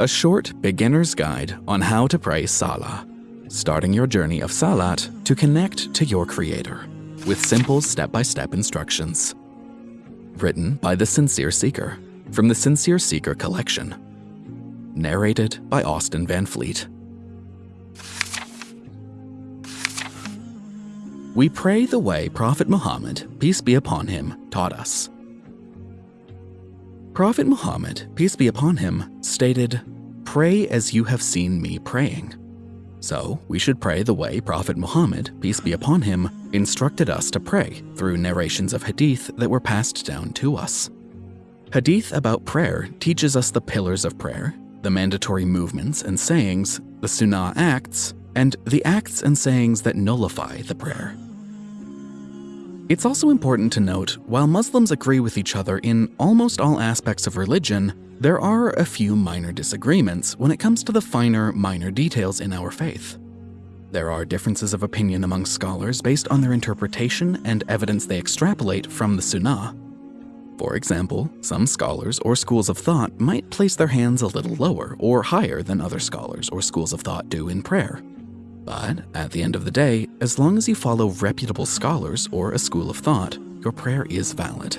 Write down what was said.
a short beginner's guide on how to pray Salah, starting your journey of Salat to connect to your Creator with simple step by step instructions. Written by The Sincere Seeker from the Sincere Seeker collection. Narrated by Austin Van Fleet. We pray the way Prophet Muhammad, peace be upon him, taught us. Prophet Muhammad, peace be upon him, stated, Pray as you have seen me praying. So, we should pray the way Prophet Muhammad, peace be upon him, instructed us to pray through narrations of hadith that were passed down to us. Hadith about prayer teaches us the pillars of prayer, the mandatory movements and sayings, the sunnah acts, and the acts and sayings that nullify the prayer. It's also important to note, while Muslims agree with each other in almost all aspects of religion, there are a few minor disagreements when it comes to the finer, minor details in our faith. There are differences of opinion among scholars based on their interpretation and evidence they extrapolate from the Sunnah. For example, some scholars or schools of thought might place their hands a little lower or higher than other scholars or schools of thought do in prayer. But at the end of the day, as long as you follow reputable scholars or a school of thought, your prayer is valid.